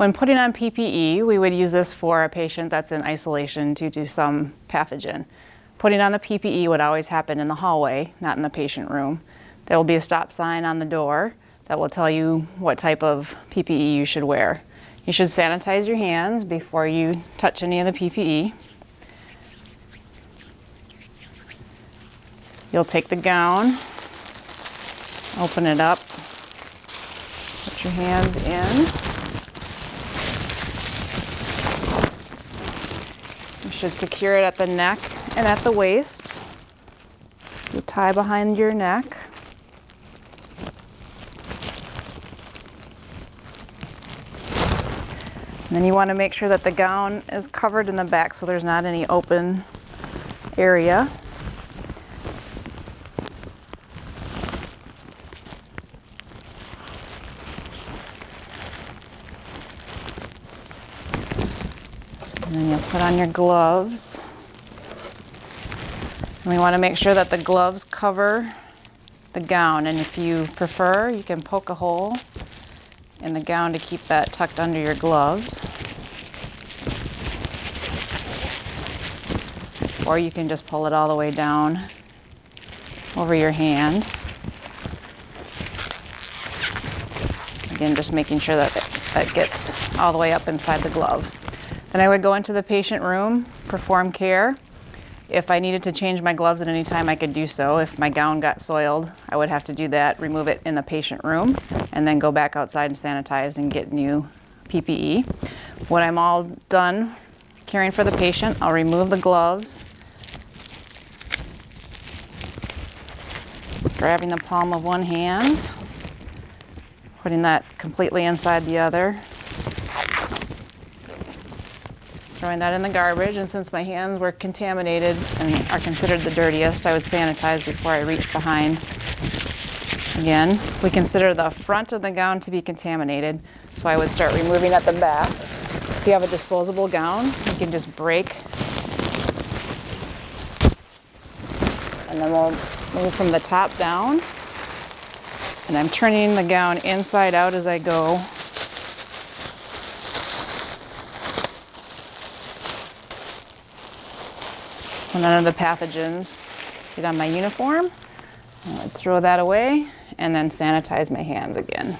When putting on PPE, we would use this for a patient that's in isolation due to some pathogen. Putting on the PPE would always happen in the hallway, not in the patient room. There will be a stop sign on the door that will tell you what type of PPE you should wear. You should sanitize your hands before you touch any of the PPE. You'll take the gown, open it up, put your hand in. Should secure it at the neck and at the waist. You tie behind your neck. And then you want to make sure that the gown is covered in the back so there's not any open area. And then you'll put on your gloves. And we want to make sure that the gloves cover the gown. And if you prefer, you can poke a hole in the gown to keep that tucked under your gloves. Or you can just pull it all the way down over your hand. Again, just making sure that that gets all the way up inside the glove. Then I would go into the patient room, perform care. If I needed to change my gloves at any time, I could do so. If my gown got soiled, I would have to do that, remove it in the patient room, and then go back outside and sanitize and get new PPE. When I'm all done caring for the patient, I'll remove the gloves, grabbing the palm of one hand, putting that completely inside the other, throwing that in the garbage. And since my hands were contaminated and are considered the dirtiest, I would sanitize before I reach behind. Again, we consider the front of the gown to be contaminated, so I would start removing at the back. If you have a disposable gown, you can just break. And then we'll move from the top down. And I'm turning the gown inside out as I go so none of the pathogens get on my uniform. I throw that away and then sanitize my hands again.